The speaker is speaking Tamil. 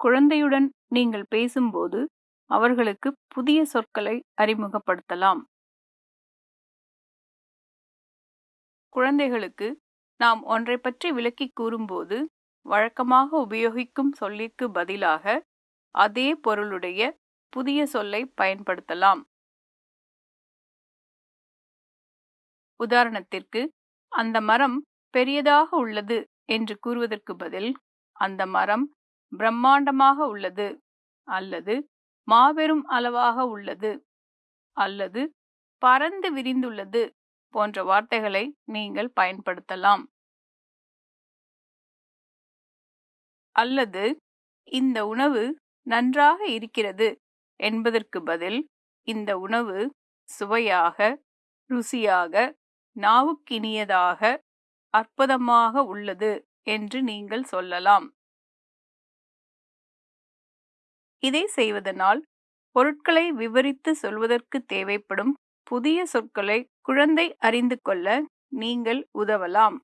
குழந்தையுடன் நீங்கள் பேசும்போது அவர்களுக்கு புதிய சொற்களை அறிமுகப்படுத்தலாம். குழந்தைகளுக்கு நாம் ஒன்றை பற்றி விளக்கி கூறும்போது வழக்கமாக உபயோகிக்கும் சொல்லிற்கு பதிலாக அதே பொருளுடைய புதிய சொல்லை பயன்படுத்தலாம். உதாரணத்திற்கு அந்த மரம் பெரியதாக உள்ளது என்று கூறுவதற்கு பதில் அந்த மரம் பிரம்மாண்டமாக உள்ளது அல்லது மாபெரும் அளவாக உள்ளது அல்லது பறந்து விரிந்துள்ளது போன்ற வார்த்தைகளை நீங்கள் பயன்படுத்தலாம். அல்லது இந்த உணவு நன்றாக இருக்கிறது என்பதற்கு பதில் இந்த உணவு சுவையாக ருசியாக நாவுக்கினியதாக அற்புதமாக உள்ளது என்று நீங்கள் சொல்லலாம். இதை செய்வதனால் பொருட்களை விவரித்து சொல்வதற்கு தேவைப்படும் புதிய சொற்களை குழந்தை அறிந்து கொள்ள நீங்கள் உதவலாம்.